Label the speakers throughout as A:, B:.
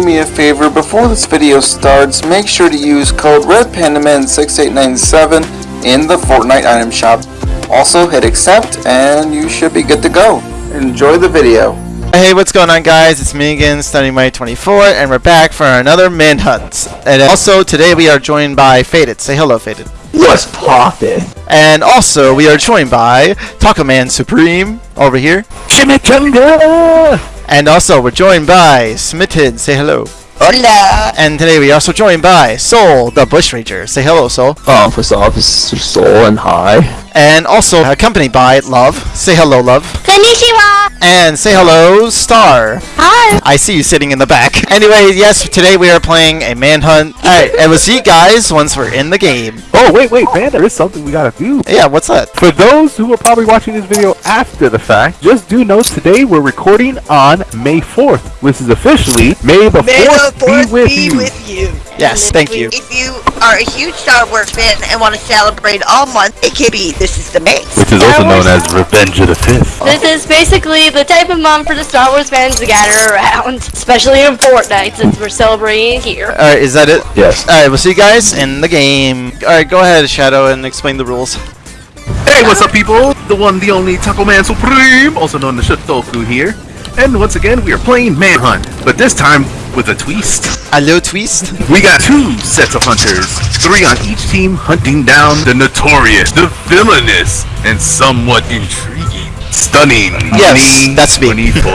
A: do me a favor, before this video starts, make sure to use code RedPandaman6897 in the Fortnite item shop. Also hit accept and you should be good to go. Enjoy the video.
B: Hey, what's going on guys? It's me again, StudyMite24, and we're back for another manhunt. And also, today we are joined by Faded. Say hello, Faded.
C: What's poppin'?
B: And also, we are joined by Taco Man Supreme over here.
C: Chimichanga!
B: And also, we're joined by Smitten. Say hello.
C: Hola!
B: And today we are also joined by Soul, the Bushranger. Say hello, Soul.
C: Oh, first off, it's Soul and hi.
B: And also accompanied by Love. Say hello, Love.
D: Konnichiwa!
B: And say hello, Star.
D: Hi!
B: I see you sitting in the back. Anyway, yes, today we are playing a manhunt. Alright, and we'll see you guys once we're in the game.
E: Oh, wait, wait, man, there is something we gotta do.
B: Yeah, what's that?
E: For those who are probably watching this video after the fact, just do note today we're recording on May 4th, which is officially May the
F: May 4th force
E: be with,
F: be
E: you.
F: with you.
B: Yes, thank we, you.
F: If you are a huge Star Wars fan and want to celebrate all month, it can be This is the Mace.
E: Which is Star also known as Revenge of the Fifth.
D: This oh. is basically the type of month for the Star Wars fans to gather around, especially in Fortnite since we're celebrating here.
B: Alright, is that it?
C: Yes.
B: Alright, we'll see you guys in the game. Alright, go ahead, Shadow, and explain the rules.
G: Hey, what's up, people? The one, the only Taco Man Supreme, also known as Shotoku here. And once again, we are playing Manhunt, but this time with a twist.
B: A little Twist.
G: We got two sets of hunters, three on each team hunting down the notorious, the villainous, and somewhat intriguing, stunning
B: Yes,
G: Money
B: that's me.
G: 24.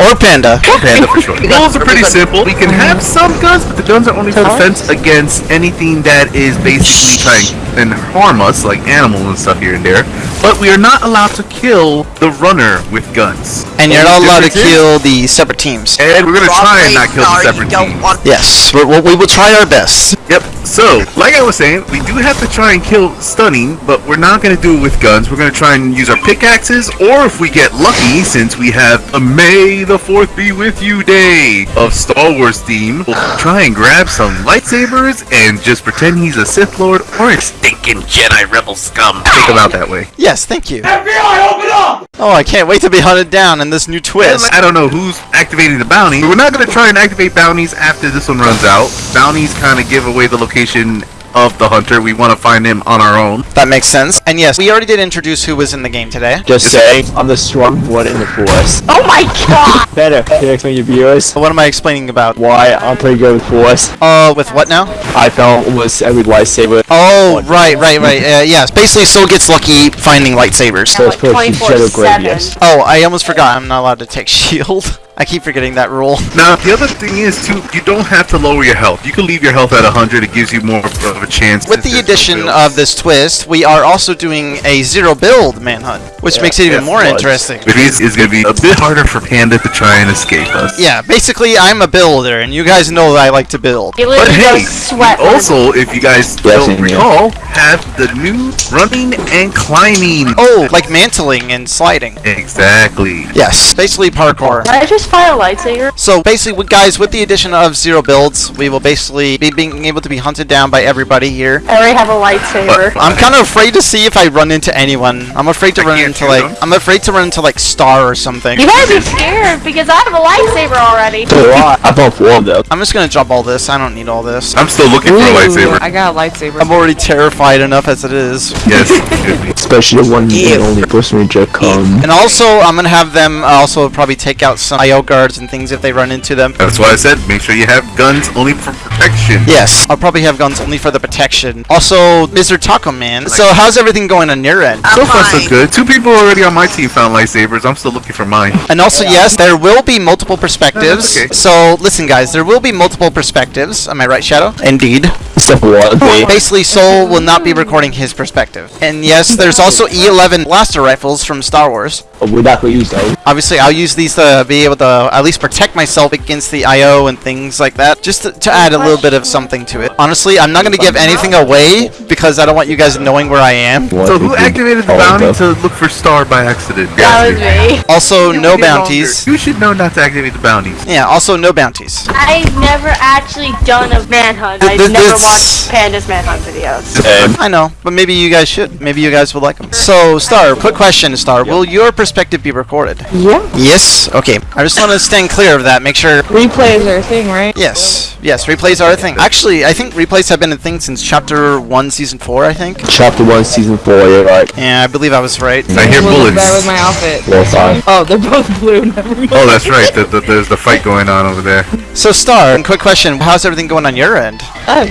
B: Or Panda.
G: Or Panda for sure. The rules are pretty simple. We can have some guns, but the guns are only for defense against anything that is basically trying and harm us, like animals and stuff here and there. But we are not allowed to kill the runner with guns.
B: And you're not allowed to kill the separate teams.
G: And we're gonna try and not kill the separate teams.
B: Yes, we're, we we will try our best.
G: Yep. So, like I was saying, we do have to try and kill stunning, but we're not going to do it with guns. We're going to try and use our pickaxes, or if we get lucky, since we have a May the Fourth be with you day of Star Wars theme, we'll try and grab some lightsabers and just pretend he's a Sith Lord or a stinking Jedi rebel scum. Think about that way.
B: Yes, thank you. FBI, open up! Oh, I can't wait to be hunted down in this new twist.
G: I don't know who's activating the bounty. but We're not going to try and activate bounties after this one runs out. Bounties kind of give away the location of the hunter. We want to find him on our own.
B: That makes sense. And yes, we already did introduce who was in the game today.
C: Just say, I'm the strong one in the force.
D: Oh my god!
C: Better, can you explain your viewers
B: What am I explaining about?
C: why I'm pretty good with force?
B: Uh, with what now?
C: I found almost every lightsaber.
B: Oh, right, right, right. Uh, yes, basically Soul gets lucky finding lightsabers.
C: First person Shadow Grave, yes.
B: Oh, I almost forgot. I'm not allowed to take shield. I keep forgetting that rule.
G: Now, the other thing is, too, you don't have to lower your health. You can leave your health at 100. It gives you more of a chance.
B: With the addition
G: build.
B: of this twist, we are also doing a zero build manhunt, which
C: Yeah,
B: makes it even
G: yes,
B: more
C: was.
B: interesting.
G: Which means it's going to be a bit harder for Panda to try and escape us.
B: Yeah, basically I'm a builder, and you guys know that I like to build.
D: You
G: But
D: literally
G: hey,
D: just sweat.
G: we also, if you guys
C: Yes,
G: don't
C: and yeah.
G: recall, have the new running and climbing.
B: Oh, like mantling and sliding.
G: Exactly.
B: Yes, basically parkour.
D: Did I just find a lightsaber?
B: So basically, guys, with the addition of zero builds, we will basically be being able to be hunted down by everybody here.
D: I already have a lightsaber.
B: I'm kind of afraid to see if I run into anyone. I'm afraid to
G: I
B: run into like
G: them.
B: I'm afraid to run into like Star or something.
D: You better be scared because I have a lightsaber already.
C: So I. I found four of them.
B: I'm just gonna drop all this. I don't need all this.
G: I'm still looking for a lightsaber.
H: I got a lightsaber.
B: I'm already terrified enough as it is.
G: Yes. it could be.
C: Especially the one and only Force Ranger come.
B: And also, I'm gonna have them uh, also probably take out some IO guards and things if they run into them.
G: That's why I said make sure you have guns only for protection.
B: Yes, I'll probably have guns only for the protection. Also, Mr. Taco Man. So, how's everything going on your end?
G: So far, so good. Two people already on my team found lightsabers. I'm still looking for mine.
B: And also, yes, there will be multiple perspectives.
G: okay.
B: So, listen, guys, there will be multiple perspectives. Am I right, Shadow? Indeed.
C: Except for one.
B: Basically, Soul will not be recording his perspective. And yes, there's also E11 blaster rifles from Star Wars.
C: we're not gonna use those.
B: Obviously, I'll use these to be able to at least protect myself against the IO and things like that, just to, to add a little bit of something to it. Honestly, I'm not going to give anything away because I don't want you guys knowing where I am.
G: So who activated the bounty to look for Star by accident?
D: That was me.
B: Also, no bounties.
G: You should know not to activate the bounties.
B: Yeah, also no bounties.
D: I've never actually done a manhunt. I've
B: Th-
D: never watched Panda's manhunt videos.
B: I know, but maybe you guys should. Maybe you guys would like them. So, Star, quick question, Star. Will your perspective perspective be recorded?
H: Yeah.
B: Yes. Okay. I just want to stand clear of that. Make sure.
H: Replays are a thing, right?
B: Yes. Yes. Replays are a thing. Actually, I think replays have been a thing since chapter one, season four. I think.
C: Chapter 1, Season 4, you're right.
B: Yeah, I believe I was right.
G: I hear
H: What was
G: bullets.
H: bad with my outfit?
C: Well done.
H: Oh, they're both blue. Never mind.
G: Oh, that's right. The, the, there's the fight going on over there.
B: So, Star, quick question: How's everything going on your end?
H: Oh.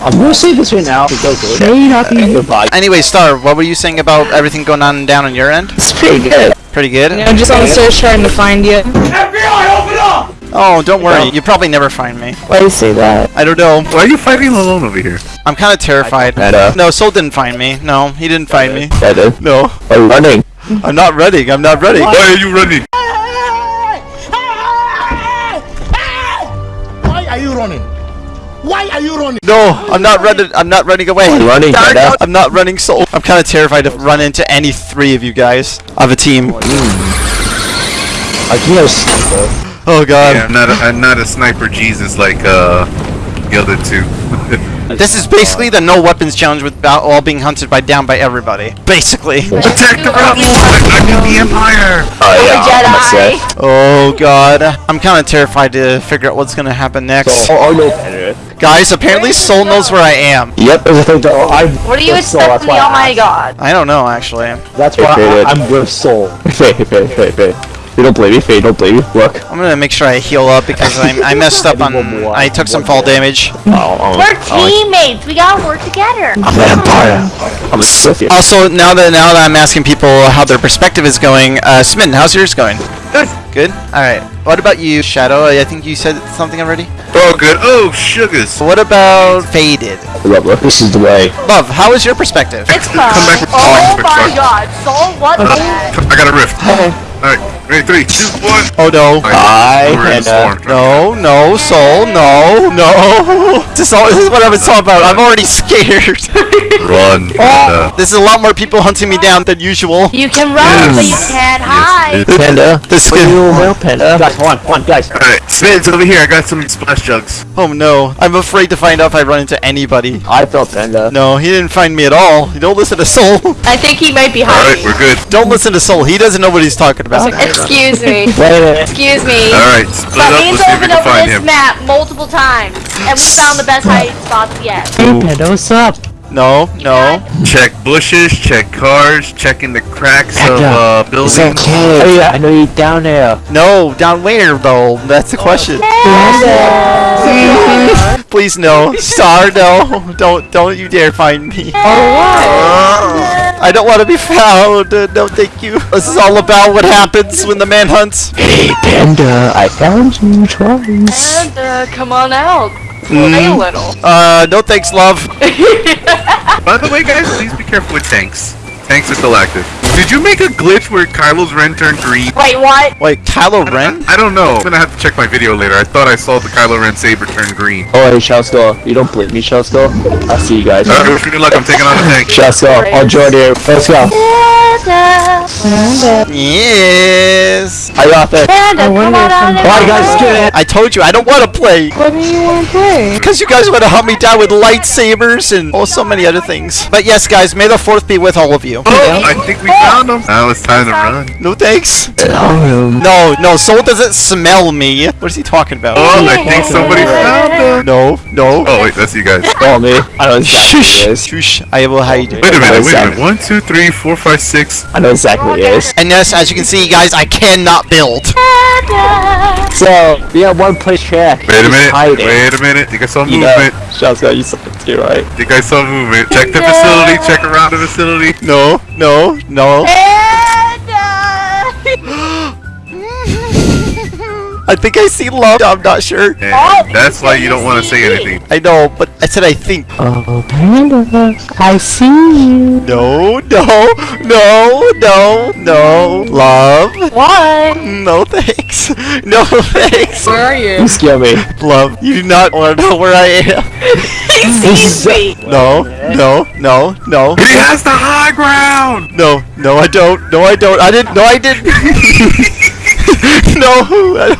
C: I'm gonna say this right now. It's okay. Very happy. Goodbye.
B: Anyway, Star, what were you saying about everything going on down on your end?
C: It's pretty good.
B: Pretty good.
H: I'm just on the search trying to find you. FBI, open up!
B: Oh, don't worry. You probably never find me.
H: Why do you say that?
B: I don't know.
G: Why are you fighting alone over here?
B: I'm kind of terrified.
C: Meta.
B: No, Soul didn't find me. No, he didn't find me.
C: Better.
B: No,
C: I'm running.
B: I'm not ready. I'm not ready.
G: Why are you running?
I: Why are you running?
B: No, I'm not running. I'm not running away.
C: I'm running, Meta.
B: I'm not running So I'm kind of terrified to run into any three of you guys of a team.
C: I think I was sniper.
B: Oh God.
G: Yeah, I'm not a, I'm not a sniper Jesus like uh the other two.
B: This is basically the no weapons challenge with all being hunted by down by everybody. Basically.
G: Attack the rebels! I need the Empire!
C: Oh yeah, I'm
D: Jedi.
C: Sith.
B: Oh God. I'm kind of terrified to figure out what's gonna happen next.
C: Oh, oh no, better.
B: Guys, apparently Soul knows where I am.
C: Yep, there's a thing that oh, I.
D: What do you
C: with Soul,
D: expect
C: that's
D: from the Almighty.
C: Oh
D: God?
B: I don't know actually.
C: That's why I, I'm with Soul. Faye, Faye, Faye, Faye. You don't blame me, Faye, don't blame me. Look.
B: I'm gonna make sure I heal up because I'm, I messed up on. I took some fall damage.
C: Oh, oh,
D: We're
C: oh,
D: teammates. We gotta work together.
C: I'm an Empire. I'm a Sith.
B: Also, now that now that I'm asking people how their perspective is going, uh, Smitten, how's yours going?
G: Good.
B: Good. All right. What about you, Shadow? I think you said something already.
G: Oh, good. Oh, sugars.
B: What about Faded?
C: Love, look, this is the way.
B: Love, how is your perspective?
D: It's fun.
G: back with
D: Oh
G: points,
D: my God, Soul, what the heck?
G: I got a rift. Alright, ready, three, two, one.
B: Oh no.
C: I
G: We're
C: had, uh.
B: No, no, Soul, no, no. This is, all, this is what I was talking about. I'm already scared.
G: Run. Panda.
B: this is a lot more people hunting me down than usual.
D: You can run, but you can't hide.
C: Panda.
B: This is
C: are you well, Panda? Guys, come on, come on, guys.
G: Alright, Smids over here. I got some splash jugs.
B: Oh no. I'm afraid to find out if I run into anybody.
C: I felt Panda.
B: No, he didn't find me at all. You don't listen to Soul.
D: I think he might be hiding.
G: Alright, we're good.
B: Don't listen to Soul. He doesn't know what he's talking about.
D: Excuse me.
C: Wait a minute.
D: Excuse me.
G: Alright, split
D: But
G: up.
D: means
G: Let's see if we
D: opened
G: can find
D: this
G: him.
D: map multiple times, and we found the best hiding spots yet.
C: Hey, Panda, what's up?
B: No, no.
G: Check bushes, check cars, checking the cracks of
C: Panda,
G: uh,
C: It's
G: buildings.
C: okay. Hey, I know you're down there.
B: No, down where though? That's the question. Please no. Star, no. Don't don't you dare find me. I don't want to be found. Uh, no, thank you. This is all about what happens when the man hunts.
C: Hey, Panda, I found you twice.
D: And uh, come on out.
B: Mm.
D: Play a little.
B: Uh, no thanks, love.
G: By the way, guys, please be careful with tanks. Tanks are still active. Did you make a glitch where Kylo's Ren turned green?
D: Wait, what?
B: Wait, Kylo Ren?
G: I don't know. I'm gonna have to check my video later. I thought I saw the Kylo Ren saber turn green.
C: Oh, hey, Shousko. You don't blame me, Shousko. I'll see you guys.
G: Alright, wish me good luck. I'm taking on the tank.
C: Shousko, I'll join you. Let's go.
B: Yes.
C: Are you out there?
D: Panda, come on out
C: Alright, guys, get it.
B: I told you I don't want to play.
H: What do you want to play?
B: Because you guys want to hunt me down with lightsabers and oh, so many other things. But yes, guys, may the fourth be with all of you.
G: Oh, I think we found him. Now it's time to run.
B: No thanks.
C: Oh,
B: No, no, Soul doesn't smell me. What is he talking about?
G: Oh, I think somebody found him.
B: No, no.
G: Oh wait, that's you guys.
C: Call me. I know exactly who
B: Shush,
C: it is.
B: shush. I will hide.
G: Wait a minute, wait a minute. One, two, three, four, five, six.
C: I know exactly who it is.
B: And yes, as you can see, guys, I cannot build.
C: So, we have one place check.
G: Wait a minute. Wait a minute. Think I saw
C: You know,
G: movement.
C: Shousko, you saw it too, right?
G: Think I saw movement. Check the facility. Check around the facility.
B: No, no, no. I think I see love. I'm not sure.
G: And that's why you don't want to say anything.
B: I know, but I said I think.
C: Oh, Panda, I see you.
B: No, no, no, no, no. Love.
D: What?
B: No thanks. No thanks.
H: Where are you?
C: You scare me.
B: Love, you do not want to know where I am.
D: Excuse me.
B: No, no, no, no.
G: He has the high ground.
B: No, no, I don't. No, I don't. I didn't. No, I didn't. no,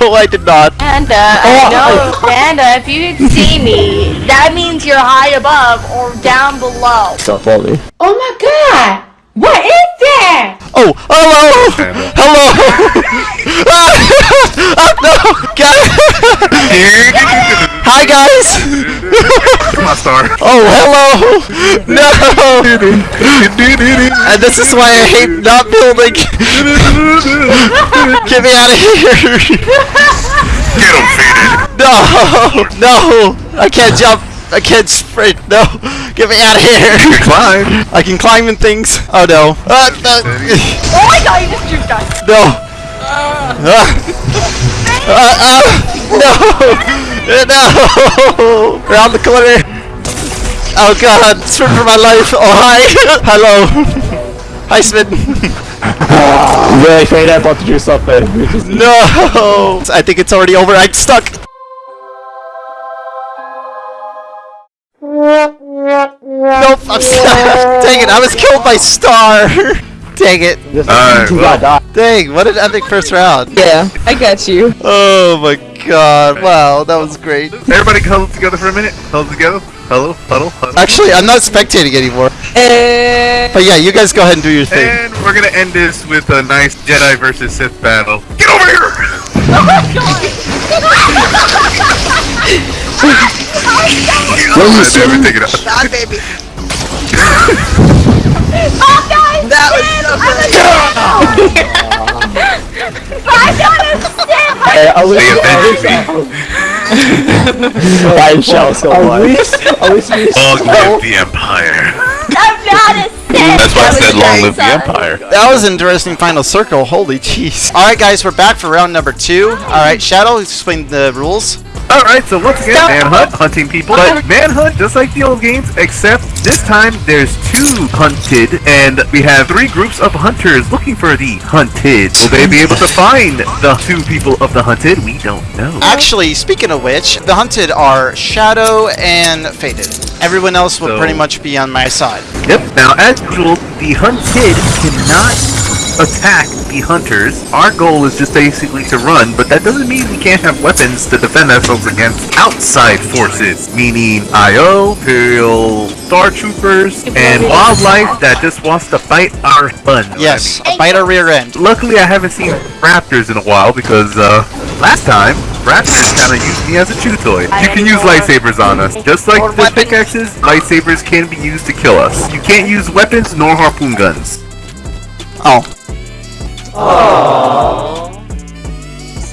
B: no, I did not.
D: Panda, I oh, know, Panda, if you can see me, that means you're high above or down below.
C: Don't follow.
J: Oh my god!
H: What is that?
B: Oh, hello! Hello! ah, no! God. Hi, guys!
G: Come on, Star.
B: Oh, hello! No! And this is why I hate not building! Get me out of here!
G: Get him, Faded.
B: No! No! I can't jump! I can't sprint! No! Get me out of here!
G: Climb.
B: I can climb in things! Oh no! Uh, no!
D: Oh my god, you just juked us.
B: No! Ah. Uh, uh, no! Uh, No! Around the corner! Oh god, sprint for my life! Oh hi! Hello! Hi Smith!
C: Really, Fade, I about to do something.
B: No! I think it's already over. I'm stuck! I'm stuck! Dang it, I was killed by Star! Dang it.
G: Alright,
C: You
G: well.
C: got die.
B: Dang, what an epic first round.
H: Yeah, I got you.
B: Oh my god, wow, that was great.
G: Everybody huddle together for a minute. Huddle together. Huddle, huddle, huddle.
B: Actually, I'm not spectating anymore.
H: Uh,
B: But yeah, you guys go ahead and do your thing.
G: And we're gonna end this with a nice Jedi versus Sith battle. Get over here! Oh
C: you
G: never take it out.
F: God, baby.
D: Oh guys!
F: That was so good.
D: I don't understand!
C: Hey, at least,
G: They
C: at
G: avenged
C: least,
G: me.
C: I shall so
B: Oh,
C: At least, at least we
G: Long live the Empire.
D: I'm not a Sith!
G: That's why I said long live the
D: uh,
G: Empire.
B: That was an interesting final circle. Holy jeez. Alright, guys, we're back for round number two. Alright, Shadow, explain the rules.
G: Alright, so once again, Manhunt, hunting people. But Manhunt, just like the old games, except this time there's two hunted, and we have three groups of hunters looking for the hunted. Will they be able to find the two people of the hunted? We don't know.
B: Actually, speaking of which, the hunted are Shadow and Faded. Everyone else will
G: So-
B: pretty much be on my side.
G: Yep. Now, as usual, the hunted cannot attack the hunters. Our goal is just basically to run, but that doesn't mean we can't have weapons to defend ourselves against outside forces, meaning IO, Imperial Star Troopers, and wildlife that just wants to bite our fun.
B: Yes, a bite our rear end.
G: Luckily, I haven't seen raptors in a while because uh, last time raptors kind of used me as a chew toy. You can use lightsabers on us, just like the pickaxes. Lightsabers can be used to kill us. You can't use weapons nor harpoon guns.
B: Oh.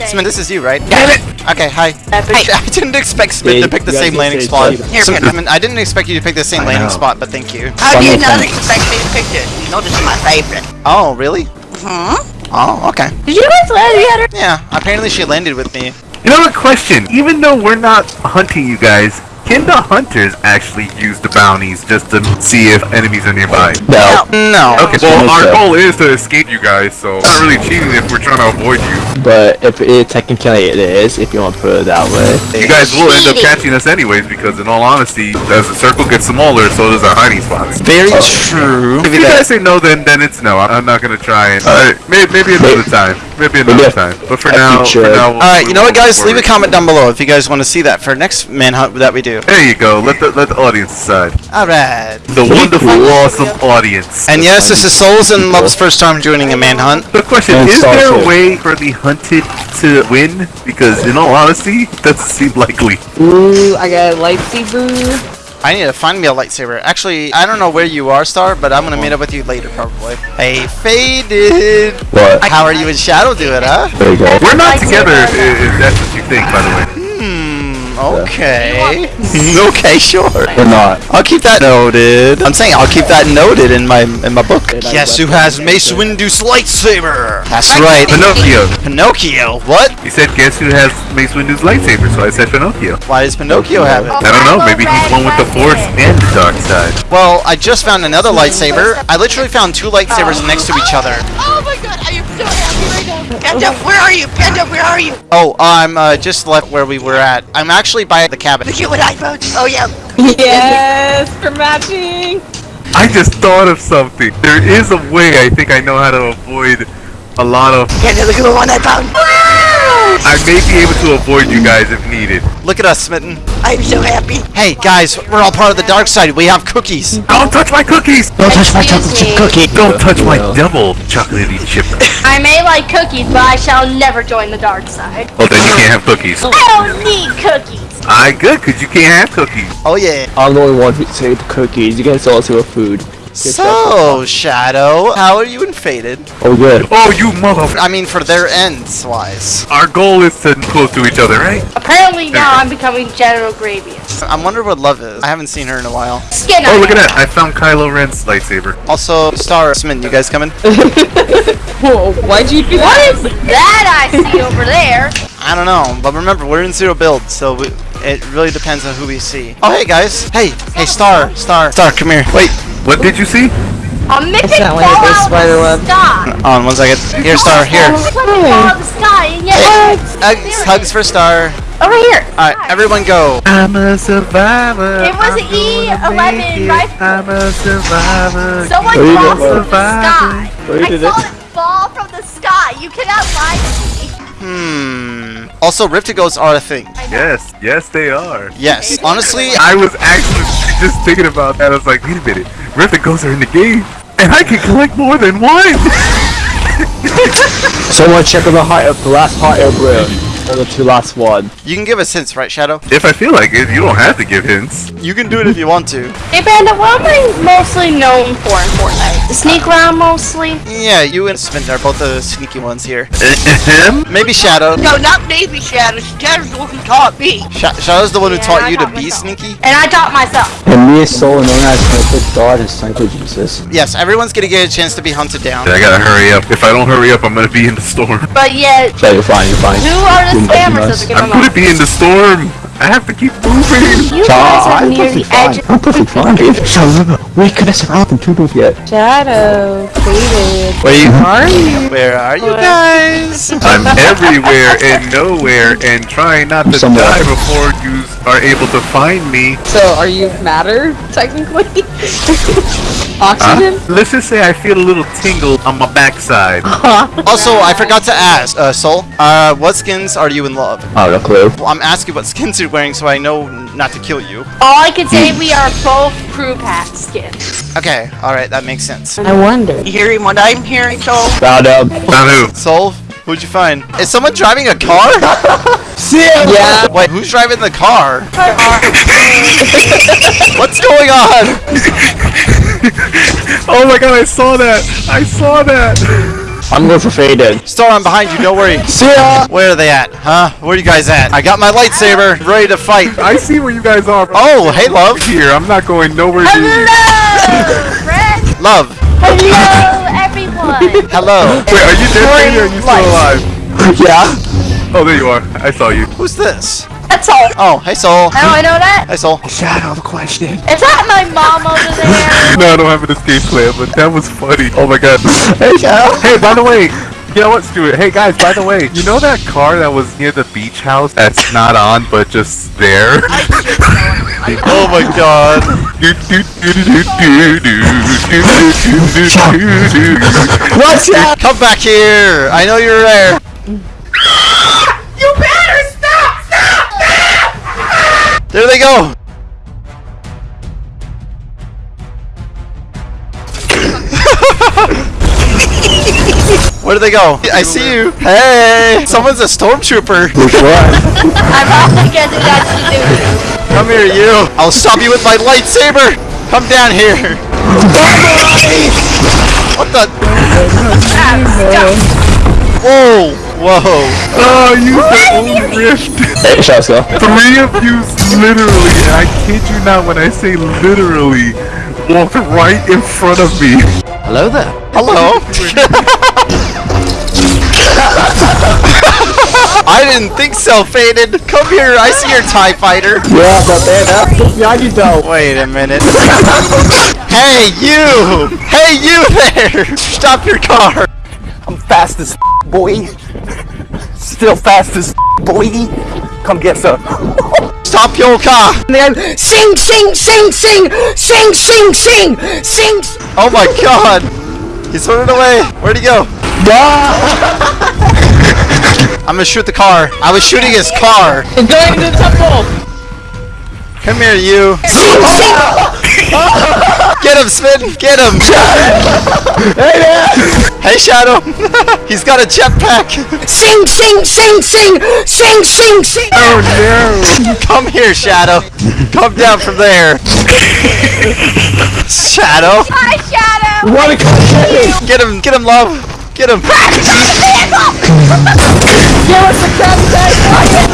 B: Smith, this is you, right?
G: Damn it!
B: Okay, hi. I didn't expect Smith to pick the same landing spot.
C: Jada.
F: Here,
B: Smith,
F: Panda.
B: I didn't expect you to pick the same landing
G: know.
B: spot, but thank you.
F: How do you not
C: thing.
F: expect me to pick it? You know this is my favorite.
B: Oh, really?
F: Hmm?
B: Oh, okay.
D: Did you guys land together?
B: Yeah, apparently she landed with me.
G: You know a question? Even though we're not hunting you guys, can the hunters actually use the bounties just to see if enemies are nearby?
C: No,
B: No.
G: Okay, well, our
C: sir.
G: goal is to escape you guys, so it's not really cheating if we're trying to avoid you.
C: but if it technically it is, if you want to put it that way.
G: You guys will end up catching us anyways, because in all honesty, as the circle gets smaller, so does our hiding spots.
B: Very oh. true.
G: If you guys say no, then then it's no. I'm I'm not gonna try and. Alright, maybe, maybe another time. Maybe another
C: Maybe
G: time. But for now, for now. we'll-
B: Alright, you know what, guys?
G: move
B: Leave a comment down below if you guys want to see that for next manhunt that we do.
G: There you go. Let the let the audience decide.
B: Alright.
G: The wonderful, awesome audience.
B: And yes, this is Souls and Love's first time joining a manhunt.
G: The question
C: And
G: is: there a
C: Starship.
G: way for the hunted to win? Because in all honesty, it doesn't seem likely.
H: ooh, I got a lightsaber.
B: I need to find me a lightsaber. Actually, I don't know where you are, Star, but I'm gonna meet up with you later, probably. Hey, Faded!
C: What?
B: How are you and Shadow doing, huh?
C: There you go.
G: We're not together. If, if that's what you think, by the way.
B: Okay. okay, sure.
C: We're not.
B: I'll keep that noted. I'm saying I'll keep that noted in my in my book.
C: And
B: Guess who has Mace Windu's lightsaber? That's right.
G: Pinocchio.
B: Pinocchio. What?
G: He said, "Guess who has Mace Windu's lightsaber?" So I said Pinocchio.
B: Why does Pinocchio have it?
G: I don't know. Maybe he's one with the Force and the dark side.
B: Well, I just found another lightsaber. I literally found two lightsabers next to each other.
F: Oh my god, I am so happy right now. Panda, where are you? Panda, where are you?
B: Oh, I'm uh, just left where we were at. I'm actually by the cabin.
F: The cute with iPhones. Oh yeah.
H: Yes, for matching.
G: I just thought of something. There is a way I think I know how to avoid a lot of.
F: Panda, look at the one I found.
G: I may be able to avoid you guys if needed.
B: Look at us, Smitten.
F: I'm so happy.
B: Hey, guys, we're all part of the dark side. We have cookies.
G: Don't touch my cookies!
C: Don't touch my
D: Excuse
C: chocolate chip
D: me.
C: cookie.
G: Don't touch my double chocolatey chip.
D: I may like cookies, but I shall never join the dark side.
G: Well, then you can't have cookies.
D: I don't need cookies.
G: I good, cause you can't have cookies.
B: Oh, yeah.
C: I'm the only one who saved cookies. You guys also have food.
B: So, Shadow, how are you and Faded?
C: Oh, good.
G: Oh, you mother!
B: I mean, for their ends wise.
G: Our goal is to close to each other, right?
D: Apparently now I'm becoming General Grievous.
B: I wonder what love is. I haven't seen her in a while.
D: Skin
G: Oh, look at that! I found Kylo Ren's lightsaber.
B: Also, Star, Smitten, you guys coming?
H: Whoa, why'd you do
D: What
H: that?
D: is that I see over there?
B: I don't know, but remember, we're in zero build, so we, it really depends on who we see. Oh, hey, guys. Hey, hey, Star, Star, Star, come here. Wait,
G: What did you see?
D: A mythic
H: not
D: fall
H: one of those
D: out
H: spider
D: of
H: web.
D: the sky.
B: on one second. Here, Star, here.
D: Mythic fall out of the sky, and yet
B: Hugs, hugs for Star.
D: over here.
B: Alright, everyone go.
G: I'm a survivor.
D: It was
G: I'm
D: E11 rifle.
G: I'm a survivor.
D: Someone
C: Where you
D: falls
C: going?
D: from the sky. I saw
C: it?
D: it fall from the sky. You cannot lie to me.
B: Hmm. Also, Rift-To-Gos are a thing.
G: Yes, yes, they are.
B: Yes, honestly,
G: I was actually just thinking about that. I was like, wait a minute, Ghost are in the game, and I can collect more than one.
C: Someone check on the hot air, the last hot air balloon. Or the two last one.
B: you can give us hints, right, Shadow?
G: if I feel like it, you don't have to give hints.
B: You can do it if you want to.
D: Hey, Bandit, what am I mostly known for in Fortnite? The Sneak round, mostly?
B: Yeah, you and Smitten are both the sneaky ones here.
G: Ahem.
B: Maybe Shadow.
F: No, not maybe Shadow. Shadow's the one who taught me.
B: Sha- Shadow's the one who taught
D: I
B: you to
D: taught
B: be sneaky.
D: And I taught myself.
C: And me is Soul known as Sniper God and Sniper Jesus.
B: Yes, everyone's gonna get a chance to be hunted down.
G: I gotta hurry up. If I don't hurry up, I'm gonna be in the storm.
D: But yet,
C: Yeah, you're fine, you're fine.
D: who are the
C: You're
D: spammers
C: nice.
D: that are
G: I'm
D: gonna
G: gonna be in the storm. I have to keep moving.
D: You guys are
C: I'm
D: near
C: perfectly
D: the edge.
C: I'm perfectly fine, dude. So, we couldn't survive from two moves yet.
H: Shadow, faded.
B: Where?
H: Are you?
B: Where are you guys?
G: I'm everywhere and nowhere and trying not to
C: Somewhere.
G: die before you are able to find me.
H: So, are you matter, technically?
G: Huh?
H: Oxygen?
G: Let's just say I feel a little tingle on my backside.
B: Also, I forgot to ask, uh, Soul. Uh, what skins are you in love?
C: I don't know, clue.
B: Well, I'm asking what skins you're wearing so I know not to kill you.
D: All I can say, we are both crew pack skins.
B: Okay, alright, that makes sense.
H: I wonder.
F: You hearing what I'm hearing, Soul?
C: Found him.
G: Um, Found who?
B: Soul, who'd you find? Is someone driving a car?
H: Yeah.
B: Wait, who's driving the car? What's going on?
G: Oh my god, I saw that! I saw that!
C: I'm going for faded.
B: Star, I'm behind you, don't worry.
C: See ya!
B: Where are they at? Huh? Where are you guys at? I got my lightsaber, ready to fight.
G: I see where you guys are.
B: Oh, hey, love.
G: Here, I'm not going nowhere near you.
D: Hello, friend.
B: Love.
D: Hello, everyone.
B: Hello.
G: Wait, are you dead, or are you still alive?
C: Yeah?
G: Oh, there you are. I saw you.
B: Who's this?
D: That's all.
B: Oh, hey, Soul.
D: How do I know that?
B: Hey, Soul.
C: Shadow the question.
D: Is that my mom over there?
G: No, I don't have an escape plan, but that was funny. Oh my god.
C: Hey, Shadow.
G: Hey, by the way, you know what, Stuart? Hey guys, by the way, you know that car that was near the beach house that's not on but just there?
B: Oh my god.
C: What's that?
B: Come back here. I know you're there.
D: you better stop! Stop!
B: There they go. Where do they go? I see you. Hey, someone's a stormtrooper.
C: Which one?
D: I'm probably getting that to.
B: Come here, you. I'll stop you with my lightsaber. Come down here. What the? Whoa, whoa.
G: Oh, ah, you the old rift.
C: Hey, Shadow.
G: Three of you literally, and I kid you not when I say literally, walked right in front of me.
B: Hello there. Hello. I didn't think so, Faded. Come here. I see your TIE fighter.
C: Yeah, but man, that's behind you though.
B: Wait a minute. hey, you! Hey, you there! Stop your car!
J: Fast as boy. Still fast as boy. Come get some.
B: Stop your car!
J: Then Sing, sing, sing, sing, sing, sing, sing, sing.
B: Oh my god! He's running away! Where'd he go? I'm gonna shoot the car. I was shooting his car.
H: It's going to the temple!
B: Come here, you. Get him, Spin. Get him. Hey, man! Hey, Shadow. He's got a jetpack.
D: Sing, sing, sing, sing, sing, sing, sing.
B: Oh no! Come here, Shadow. Come down from there. Shadow.
D: Hi, Shadow.
C: What a content!
B: Get him. Get him, love. Get him.
H: Give us the contact!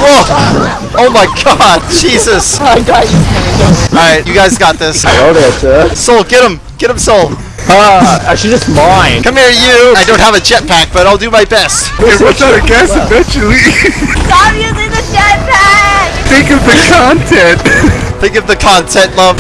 B: Oh, oh my God, Jesus!
H: I got you.
B: All right, you guys got this.
C: I Hello there, sir.
B: Soul, get him. Get him, Soul.
C: Ah, actually just mine.
B: Come here, you. I don't have a jetpack, but I'll do my best.
G: It runs out of gas eventually.
D: Stop using the jetpack.
G: Think of the content.
B: Think of the content, love.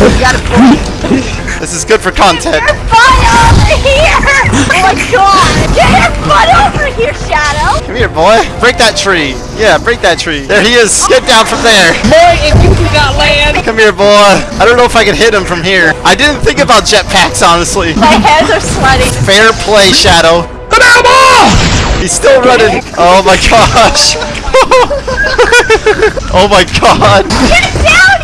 B: This is good for content.
D: Your butt over here. Oh my God. Get your butt over here, Shadow.
B: Come here, boy. Break that tree. Yeah, break that tree. There he is. Get down from there.
H: Boy, if you do not land!
B: Come here, boy. I don't know if I can hit him from here. I didn't think about jetpacks, honestly.
D: My hands are sweating.
B: Fair play, Shadow. Come here, boy! He's still running. Oh my gosh. oh my god.
D: Get down here.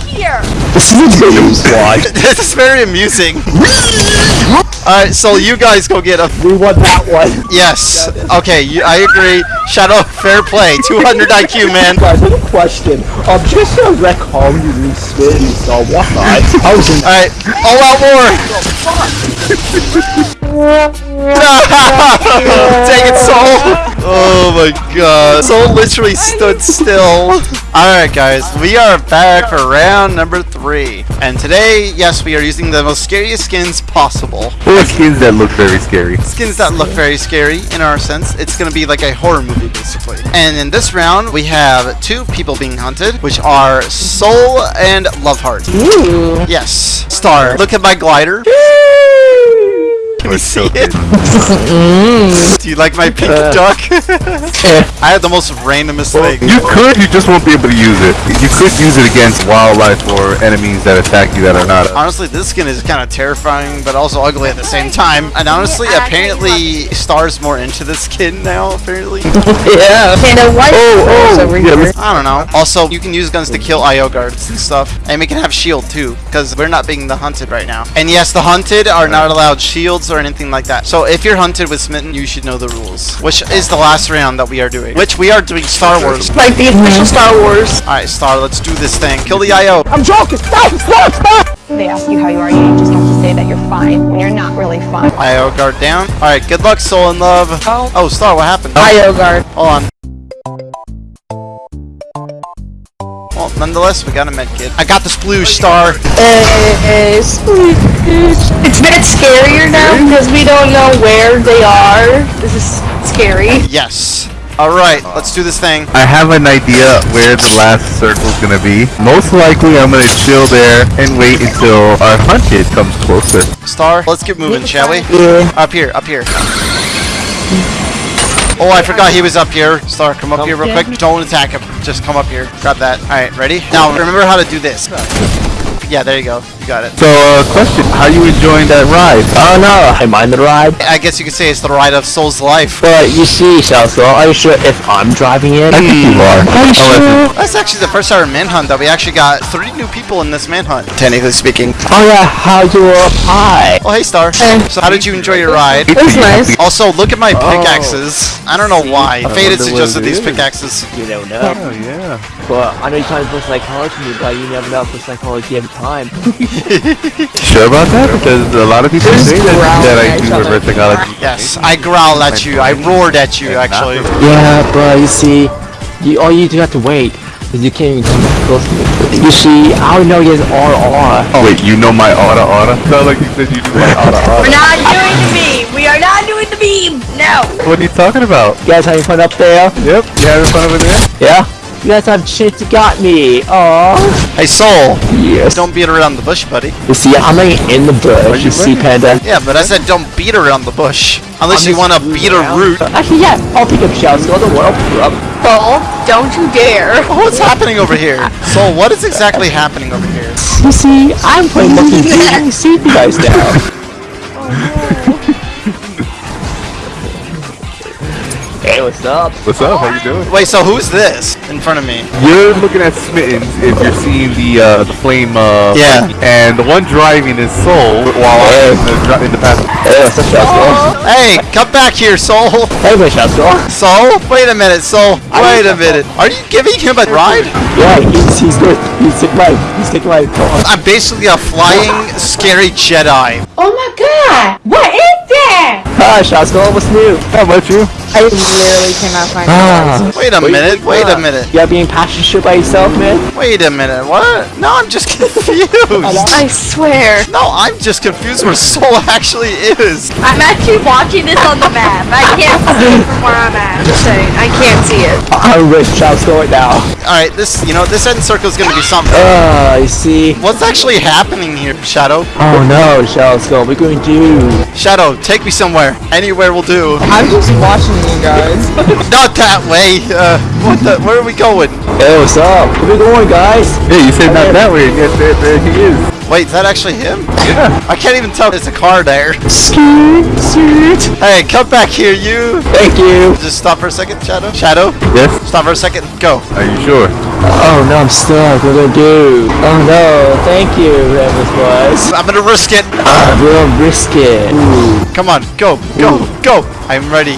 C: This is a game.
B: This is very amusing. Alright, so you guys go get a-
C: We won that one.
B: Yes. Okay, you, I agree. Shadow, fair play. 200 IQ, man.
C: Guys, a question. Um, just to recall you new spins so what in
B: Alright, all out war. Dang it, Soul. Oh my god. Soul literally stood still. Alright, guys, we are back for round number three. And today, yes, we are using the most scariest skins possible.
G: Or skins that look very scary.
B: skins that look very scary in our sense. It's gonna be like a horror movie basically. And in this round, we have two people being hunted, which are Soul and Loveheart.
H: Ooh.
B: Yes. Star, look at my glider. Can you see it? Do you like my pink uh, duck? I had the most randomest thing.
G: You could, you just won't be able to use it. You could use it against wildlife or enemies that attack you that are not.
B: Honestly, this skin is kind of terrifying, but also ugly at the same time. And honestly, apparently, Star's more into this skin now, apparently.
H: Yeah.
D: Panda, what?
H: Oh, oh, over here.
B: I don't know. Also, you can use guns to kill IO guards and stuff. And we can have shield too, because we're not being the hunted right now. And yes, the hunted are not allowed shields or anything like that. So if you're hunted with Smitten, you should know the rules. Which is the last round that we are doing. Which we are doing Star Wars.
D: Like the official Star Wars.
B: Alright, Star, let's do this thing. Kill the IO.
C: I'm joking. Stop! Stop! Stop!
K: They ask you how you are, you just have to say that you're fine when you're not really fine.
B: IO guard down. Alright, good luck, Soul and Love.
K: Oh.
B: Oh, Star, what happened?
H: IO guard.
B: Hold on. Nonetheless, we got a med kit. I got the sploosh, Star.
H: Hey, sweet bitch.
D: It's a bit scarier now because we don't know where they are. This is scary.
B: Yes. Alright, let's do this thing.
G: I have an idea where the last circle's gonna be. Most likely, I'm gonna chill there and wait until our hunted comes closer.
B: Star, let's get moving, shall we?
H: Yeah.
B: Up here, up here. Oh, I forgot he was up here. Star, come up here real quick. Don't attack him. Just come up here. Grab that. Alright, ready? Now, remember how to do this. Yeah, there you go. You got it.
G: So, uh, question: How are you enjoying that ride?
C: Oh no, I mind the ride.
B: I guess you could say it's the ride of Soul's life.
C: But you see, Salso, are you sure if I'm driving it?
G: I think you are.
C: Are you sure?
B: That's actually the first ever manhunt that we actually got three new people in this manhunt. Technically speaking.
C: Oh yeah, how you apply?
B: Oh, hey, Star. So, how did you enjoy your ride?
H: It was nice.
B: Also, look at my pickaxes. I don't know why. Faded
G: wonder
B: suggested
G: what
B: these pickaxes.
C: You don't know.
G: Oh yeah.
C: But I know you're trying to put psychology in but you never know for psychology every time.
G: Sure about that? Because a lot of people
H: Just
G: say that, that I
H: at
G: do reverse psychology.
B: Yes, I growled at you. I roared at you, actually.
C: yeah, but you see, you all you do have to wait. Cause you can't even come close to me. You see, I don't know he has RR.
G: Oh wait, you know my aura aura? Sound like you said you knew my aura aura.
D: We're not doing the beam. We are not doing the beam. No.
G: What are you talking about?
C: You guys having fun up there?
G: Yep, you having fun over there?
C: Yeah? You guys have shit got me. Aww.
B: Hey, Soul.
C: Yes.
B: Don't beat around the bush, buddy.
C: You see, I'm like in the bush. You see, Panda.
B: Yeah, but I said don't beat around the bush. Unless you want to beat a root.
C: Actually, yeah, I'll pick up shells. Go to the world. Up.
D: Soul, don't you dare.
B: What's happening over here? Soul, what is exactly happening over here?
C: You see, I'm playing Monkey King. You see you guys now. Oh, Hey, what's What's up?
E: What's up? How you doing?
B: Wait, so who's this in front of me?
E: You're looking at Smittens if you're seeing the uh, the flame. Uh,
B: Yeah.
E: buggy. And the one driving is Soul while I'm in the, dri- in the passenger.
C: Hey, what's up, Shasco?
B: Hey, come back here, Soul.
C: Hey, wait, Shasco.
B: Soul? Wait a minute, Soul. Wait a minute. Are you giving him a ride?
C: Yeah, he's, he's good. He's taking my, he's taking my.
B: I'm basically a flying, scary Jedi.
K: Oh my god! What is that?
C: Hi, Shasco, what's new?
E: How about you?
H: I literally cannot find
C: Ah.
H: the
B: Wait a
C: Wait,
B: minute, wait a minute.
C: You're being passion shit by yourself, man?
B: Wait a minute, what? No, I'm just confused.
D: I swear.
B: No, I'm just confused where Soul actually is.
D: I'm actually watching this on the map. I can't see it from where I'm at. Just I can't see it.
C: I'm with Shasco right now.
B: Alright, this, you know, this end circle is gonna be something.
C: Ah, you see?
B: What's actually happening here, Shadow?
C: Oh no, Shasco, we're going to do.
B: Shadow, take me somewhere. Anywhere will do.
H: I'm just watching you guys.
B: Not that way. Uh, what the? Where are we going?
C: Hey, what's up? Where we going, guys?
E: Hey, you said not that way, and yet there, there he is.
B: Wait, is that actually him?
E: Yeah.
B: I can't even tell. There's a car there.
C: Scoot, scoot.
B: Hey, come back here, you.
C: Thank you.
B: Just stop for a second, Shadow. Shadow,
E: Yes.
B: stop for a second. Go.
E: Are you sure?
C: Oh no, I'm stuck. What do I do? Oh no, thank you, Rebels boys.
B: I'm gonna risk it.
C: Ah, real brisket. Ooh.
B: Come on, go, go, go. I'm ready.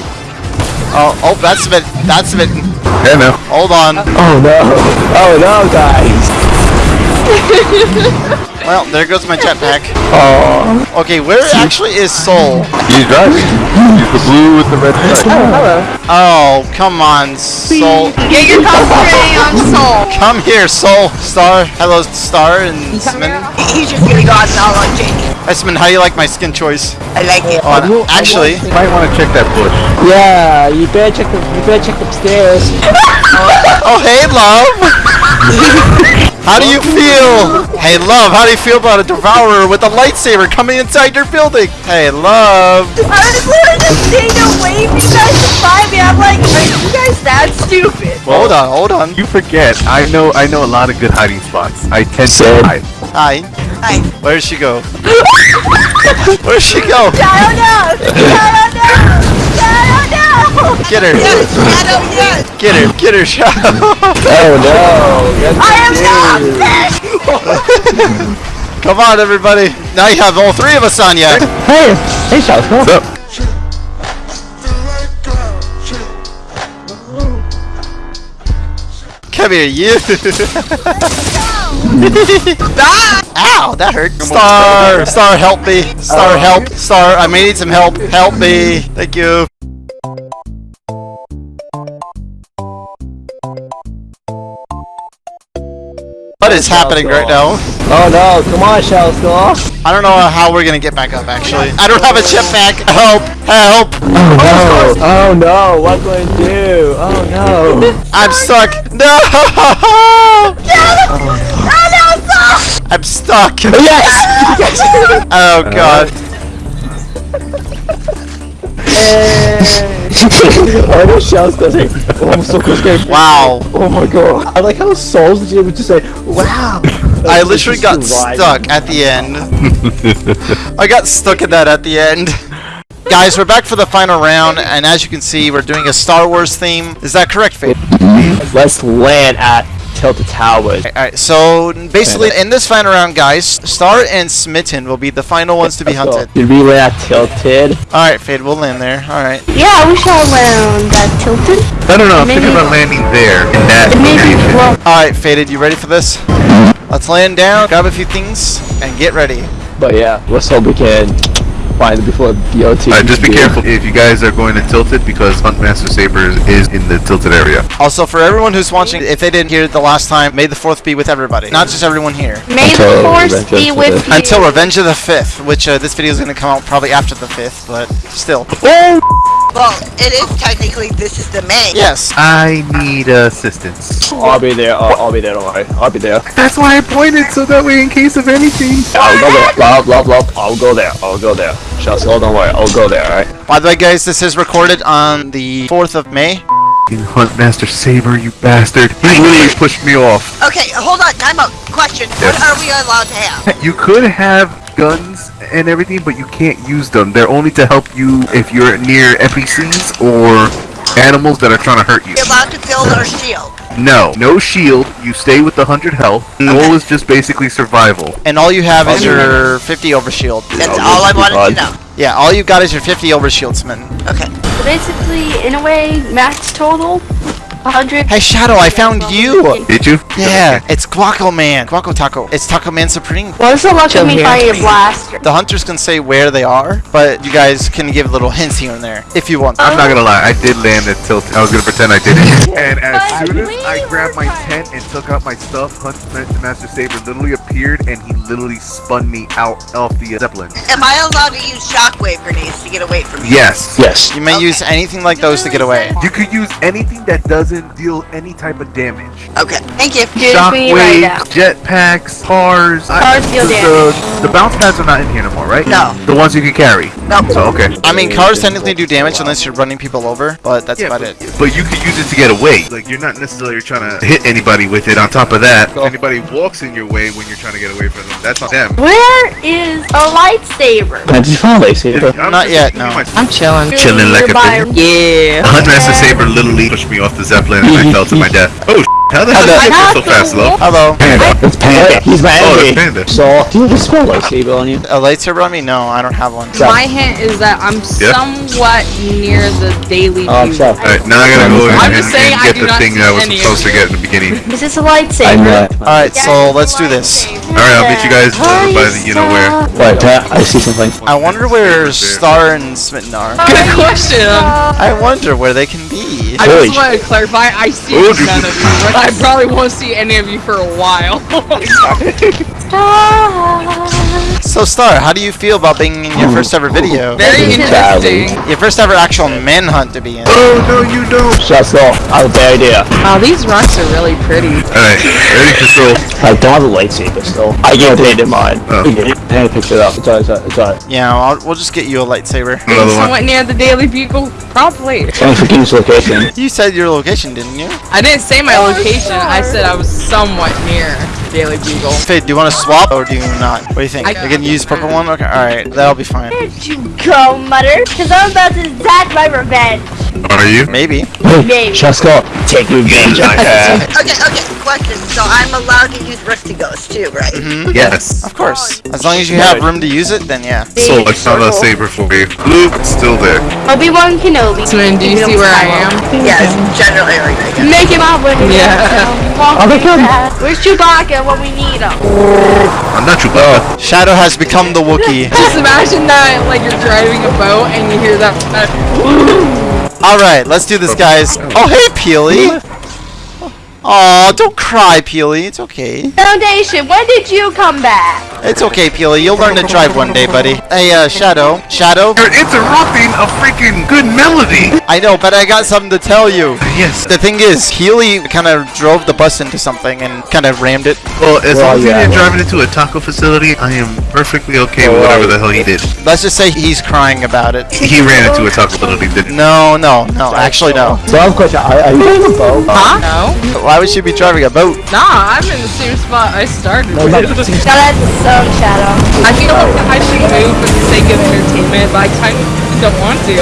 B: Oh, oh, that's smitten. That's smitten.
E: Hey, no.
B: Hold on.
C: Oh no. Oh no, guys.
B: Well, there goes my jetpack.
C: Oh.
B: Okay, where actually is Soul?
E: He's driving. He's the blue with the red stripe.
B: Oh, oh, come on, Soul.
D: Get your concentrating on Soul.
B: Come here, Soul. Star. Hello, Star and Smitten.
F: He's just gonna go out and all on Jake.
B: Esmond, how do you like my skin choice?
F: I like it.
B: Oh, and actually,
E: You might want to check that bush.
C: Yeah, you better check the you better check upstairs.
B: oh hey, love. How do you feel? Hey, love, how do you feel about a devourer with a lightsaber coming inside your building? Hey, love.
D: I was literally just staying away from you guys to find me. I'm like, are you guys that stupid?
B: hold on, hold on.
E: You forget. I know. I know a lot of good hiding spots. I tend
C: Said.
E: to hide.
B: Hi.
F: Hi.
B: Where'd she go? Where'd she go?
D: I don't know. I don't know. I.
B: Get her.
F: Yes, Shadow, yes.
B: Get her. Get her, Shadow.
C: Oh no. That's
D: I am
C: dude.
D: not.
B: Come on, everybody. Now you have all three of us on you.
C: Hey, hey, Shasco.
E: What's up?
B: Come here, you. Ow, that hurt. Star, Star, help me. Star, uh, help. Star, I may need some help. Help me. Mm-hmm. Thank you. What is happening right now?
C: Oh no, come on, Shell Shasco.
B: I don't know how we're gonna get back up, actually. I don't have a jetpack. Help! Help!
C: Oh no. Oh no, what going to do? Oh no.
B: I'm stuck. No! I'm stuck.
C: Oh, yes!
B: Oh god.
C: oh no, Shasco's like, oh, I'm so close to
B: Wow.
C: Oh my god. I like how Souls is able to say, wow.
B: I literally got stuck at the end. I got stuck in that at the end. Guys, we're back for the final round, and as you can see, we're doing a Star Wars theme. Is that correct, Fade?
C: Let's land at Tilted Towers.
B: Alright, so basically, in this final round, guys, Star and Smitten will be the final ones to be hunted.
C: Did we land Tilted?
B: Alright, Fade, we'll land there. Alright.
D: Yeah, we shall land that tilted.
G: I don't know. I'm thinking
D: Maybe-
G: about landing there in that
D: Maybe,
G: location.
D: well,
B: Alright, Faded, you ready for this? Let's land down, grab a few things, and get ready.
C: But yeah, let's hope we can find it before BOT.
G: Uh, just be careful if you guys are going to Tilted because Huntmaster Saber is in the Tilted area.
B: Also, for everyone who's watching, if they didn't hear it the last time, may the 4th be with everybody. Not just everyone here.
D: may
C: Until
D: the
C: 4th
D: be with you.
B: Until Revenge of the 5th, which uh, this video is going to come out probably after the 5th, but still.
F: Well, it is technically this is the main.
B: Yes.
G: I need assistance.
C: I'll be there. I'll, I'll be there. Don't worry. I'll be there.
G: That's why I pointed so that way in case of anything.
C: I'll go there. Blah blah blah. I'll go there. I'll go there. Just hold on. Worry. I'll go there. All right.
B: By the way, guys, this is recorded on the 4th of May.
G: Huntmaster Saber, you bastard. He literally pushed me off.
F: Okay, hold on. Time out. Question. What are we allowed to have?
G: You could have guns and everything, but you can't use them. They're only to help you if you're near NPCs or animals that are trying to hurt you.
F: You're allowed to build our shield.
G: No, no shield. You stay with the hundred health. The goal is just basically survival.
B: And all you have is your 50 overshield.
F: That's all I wanted to know.
B: Yeah, all you got is your 50 overshield, Smitten.
F: Okay.
D: So basically, in a way, max total, 100.
B: Hey, Shadow, I found you!
G: Did you?
B: Yeah, it's Guaco Man. Guaco Taco. It's Taco Man Supreme.
D: What's the luck of me finding a blaster?
B: The hunters can say where they are, but you guys can give little hints here and there if you want.
G: I'm not gonna lie. I did land at tilt. I was gonna pretend I didn't. And as
D: But
G: soon as
D: we
G: I grabbed my tent and took out my stuff, Hunt Ma- Master Saber literally appeared and he literally spun me out of the zeppelin.
F: Am I allowed to use shockwave grenades to get away from you?
G: Yes.
C: Yes.
B: You may use anything like those to get away.
G: You could use anything that doesn't deal any type of damage.
F: Okay. Thank you.
D: Excuse me right
G: jetpacks, cars. I-
D: Cars deal
G: the, the, the bounce pads are not in here no more, right?
F: No.
G: The ones you can carry.
F: Nope.
G: So okay.
B: I mean, cars technically do damage unless you're running people over, but that's
G: Yeah,
B: about
G: but,
B: it.
G: but you could use it to get away. Like you're not necessarily trying to hit anybody with it. On top of that, if anybody walks in your way when you're trying to get away from them, that's on them.
D: Where is a lightsaber?
C: Did you find lightsaber?
G: I'm
B: Not
G: just
B: yet, no.
H: I'm chilling.
G: Chilling like a
D: Nearby.
G: baby.
H: Yeah.
G: Hunt Master Saber literally pushed me off the zeppelin and I fell to my death. Oh, how the hell did I get so fast, low?
B: Hello.
C: Panda. It's Panda. He's my
G: Oh,
C: enemy.
G: that's Panda.
C: So, do you have a small lightsaber on you?
B: A lightsaber on me? No, I don't have one.
H: My hint is that I'm
G: Yeah.
H: somewhat near the daily
C: Oh, I'm
H: view.
C: sorry.
G: Alright, now I gotta go
H: I'm
G: and,
H: just saying
G: and
H: I
G: get the thing that I was supposed to get in the beginning.
D: Is this a lightsaber?
C: I know.
B: Alright, so let's do this.
G: Alright, I'll meet you guys uh, by the you know where.
C: Wait, I see something.
B: I wonder where Star and Smitten are.
H: Good question.
B: I wonder where they can be.
H: I
C: Holy
H: just want to clarify, I see
G: Oh,
H: none of you, but I probably won't see any of you for a while.
B: So, Star, how do you feel about being in your first ever video?
H: Very interesting.
B: Your first ever actual manhunt to be in.
G: Oh no, you don't.
C: Just off. I have a bad idea.
H: Wow, these rocks are really pretty.
G: Alright, ready to go.
C: I don't have a lightsaber still. I oh. gave Panda mine.
G: Oh.
C: Panda picked it up. It's alright, it's alright, it's alright.
B: Yeah, I'll, we'll just get you a lightsaber.
G: Another one.
H: Somewhat near the Daily Bugle, probably.
C: Thanks for giving us location.
B: You said your location, didn't you?
H: I didn't say my oh, location, I said I was somewhat near Daily Bugle.
B: Fade, do you want to swap or do you not? What do you think?
H: I-
B: I can use purple one? Okay, alright, that'll be fine.
D: Where'd you go, Mutter? Because I'm about to exact my revenge.
G: Are you?
B: Maybe.
D: Maybe.
C: Chesko, take revenge on her.
F: Okay, okay, question. So I'm allowed to use Rift-To-Gos too, right?
B: Mhm.
G: Yes.
B: Of course. As long as you have room to use it, then yeah.
G: So I found a saber for you. Luke, it's still there.
D: Obi-Wan Kenobi.
H: Swin, do you see where I am?
F: Yes, general area.
D: Make him up when he
H: Yeah.
C: Oh, they.
D: Where's Chewbacca when we need him?
G: I'm not Chewbacca.
B: Oh, Shadow has become the Wookiee.
H: Just imagine that, like you're driving a boat and you hear that. that
B: Alright, let's do this, guys. Oh, hey, Peely. Aw, don't cry, Peely. It's okay.
D: Foundation, when did you come back?
B: It's okay, Peely. You'll learn to drive one day, buddy. Hey, uh, Shadow. Shadow?
G: You're interrupting a freaking good melody.
B: I know, but I got something to tell you.
G: Yes.
B: The thing is, Healy kind of drove the bus into something and kind of rammed it.
G: Well, as
C: Well,
G: long as
C: yeah,
G: he didn't
C: well.
G: drive it into a taco facility, I am perfectly okay with whatever the hell he did.
B: Let's just say he's crying about it.
G: He ran into a taco facility, didn't he?
B: No, no, no. Actually, no.
C: So I have a question. Are, are you in a boat?
H: huh? No.
B: Why would she be driving a boat?
H: Nah, I'm in the same spot I started.
C: No,
H: with.
C: not-
D: Now that's a song, Shadow.
H: I feel like I should move for the sake of entertainment, but I kind of don't want to.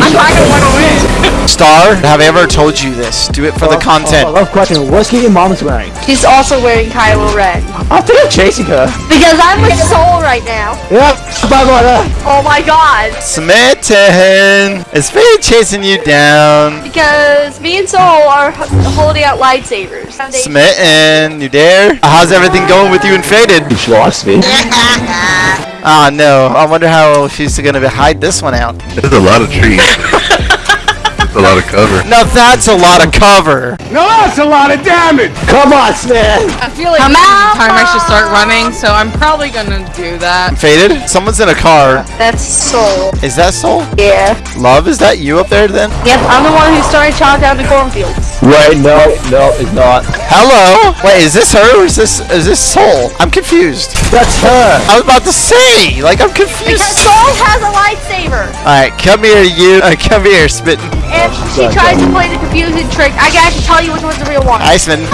H: I kind of want to win.
B: Star, have I ever told you this? Do it for the oh, oh,
C: I
B: content.
C: love question. What's your mom's wearing?
D: He's also wearing Kylo Ren.
C: I think I'm chasing her.
D: Because I'm with Soul right now.
C: Yeah, bye bye.
D: Oh my god.
B: Smitten! Is Fade chasing you down?
D: Because me and Soul are h- holding out lightsabers. Foundation.
B: Smitten, you dare? How's everything going with you and Faded?
C: You lost me.
B: Ah, no. I wonder how she's gonna hide this one out.
G: There's a lot of trees. There's a lot of cover.
B: Now that's a lot of cover.
I: No, that's a lot of damage.
C: Come on, Smith.
H: I feel like
D: Come
H: this is
D: out.
H: time I should start running, so I'm probably gonna do that.
B: I'm Faded? Someone's in a car.
D: That's Soul.
B: Is that Soul?
D: Yeah.
B: Love, is that you up there then?
D: Yep, I'm the one who started chopping down the cornfields.
C: Wait, no, no, it's not.
B: Hello? Wait, is this her or is this is this Soul? I'm confused.
C: That's her.
B: I was about to say, like I'm confused.
D: Because Soul has a lightsaber.
B: Alright, come here you. Uh, come here, Smitten.
D: if she tries to play the confusing trick, I got to tell you which one's the real one.
B: Iceman.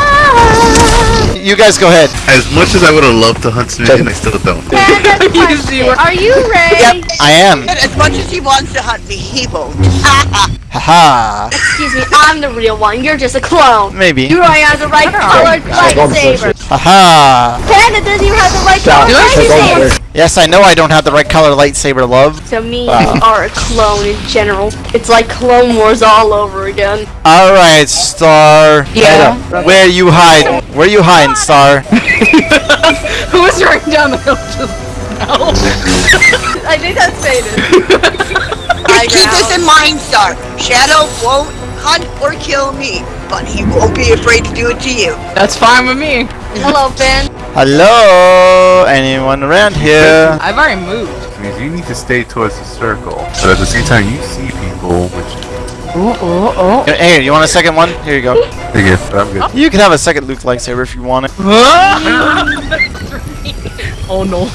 B: You guys go ahead.
L: As much as I would have loved to hunt Smitty, I still don't.
D: And that's the question. Are you Ray?
B: I am.
F: As much as he wants to hunt me, he won't.
B: Haha.
D: Excuse me, I'm the real one. You're just a clone.
B: Maybe.
D: You don't have the right colored lightsaber.
B: Haha.
D: Panda doesn't even have the right
C: Stop.
D: colored
C: Take over.
D: lightsaber.
B: Yes, I know I don't have the right color lightsaber, love.
D: So me,
C: Wow.
D: you are a clone in general. It's like Clone Wars all over again.
B: Alright, Star.
H: Yeah.
B: Where you hide? Where you hiding, Star?
H: Who was running down the hill just now?
D: I think that's faded.
F: Just keep this in mind, Star. Shadow won't hunt or kill me, but he won't be afraid to do it to you.
H: That's fine with me.
D: Hello, Ben.
B: Hello? Anyone around here?
H: I've already moved.
G: means you need to stay towards the circle. But at the same time, you see people, which
H: Oh, oh, oh.
B: Hey, you want a second one? Here you go.
G: I guess I'm good.
B: You can have a second Luke lightsaber if you want it.
H: oh no.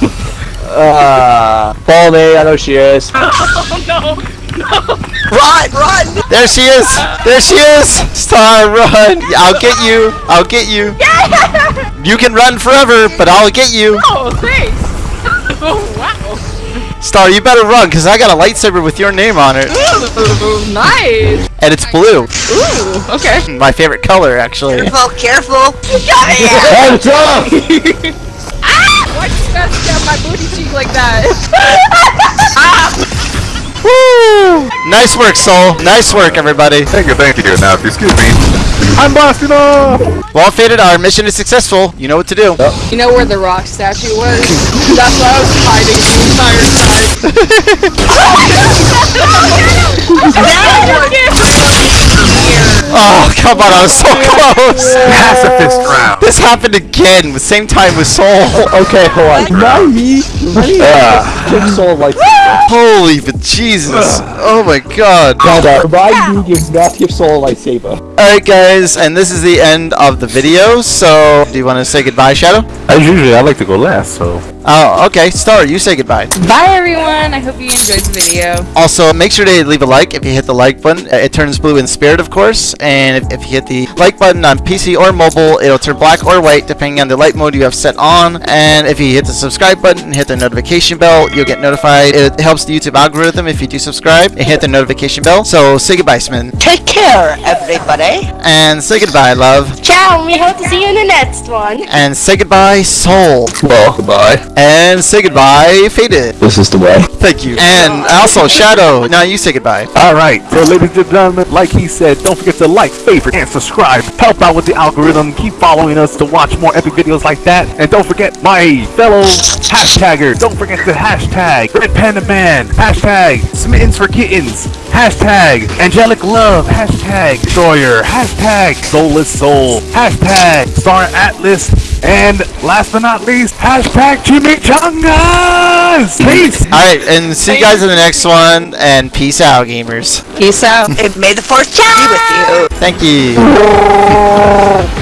C: Uh, follow me. I know she is.
H: Oh no.
F: Run, run!
B: There she is! There she is! Star, run! I'll get you! I'll get you! Yeah! You can run forever, but I'll get you!
H: Oh, thanks. Oh wow.
B: Star, you better run, because I got a lightsaber with your name on it.
H: Ooh, nice.
B: And it's blue.
H: Ooh, okay.
B: My favorite color, actually.
F: Careful, careful.
C: Hands up!
H: Ah! Why'd you guys stab my booty cheek like that?
B: Woo! Nice work, Soul. Nice work, everybody.
G: Thank you, thank you. Now, if you excuse me, I'm blasting off!
B: Well, Faded, our mission is successful. You know what to do. Uh.
H: You know where the rock statue was? That's why I was hiding the entire
B: Oh, Oh, come on, I was so close!
G: Pacifist round.
B: This happened again, the same time with Soul.
C: Okay, hold on. Not me. Kick Soul like.
B: Holy Jesus. Ah. Oh my god.
C: Panda, provide me gives not give Soul a lightsaber.
B: Alright guys, and this is the end of the video, so do you want to say goodbye, Shadow?
G: As usually, I like to go last, so.
B: Oh, okay. Star, you say goodbye.
H: Bye everyone. I hope you enjoyed the video.
B: Also, make sure to leave a like if you hit the like button. Uh, It turns blue in spirit, of course. And if, if you hit the like button on PC or mobile, it'll turn black or white depending on the light mode you have set on. And if you hit the subscribe button and hit the notification bell, you'll get notified. It helps the YouTube algorithm if you do subscribe and hit the notification bell. So say goodbye, Smin.
F: Take care, everybody.
B: And say goodbye, love.
D: Ciao, we hope to see you in the next one.
B: And say goodbye, Soul.
C: Well, goodbye.
B: And say goodbye, Faded.
C: This is the way.
B: Thank you. And also, Shadow. Now you say goodbye.
G: Alright, so ladies and gentlemen, like he said, don't forget to like, favorite, and subscribe. Help out with the algorithm. Keep following us to watch more epic videos like that. And don't forget my fellow hashtagger. Don't forget the hashtag Red Panda Man. Hashtag Smittens for Kittens. Hashtag Angelic Love. Hashtag Destroyer. Hashtag Soulless Soul. Hashtag Star Atlas. And last but not least, hashtag Chimichangas. Peace.
B: Alright, and see you guys in the next one. And peace out, gamers.
H: Peace out.
F: And may the force be with you.
B: Thank you.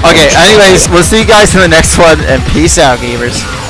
B: Okay, anyways, we'll see you guys in the next one. And peace out, gamers.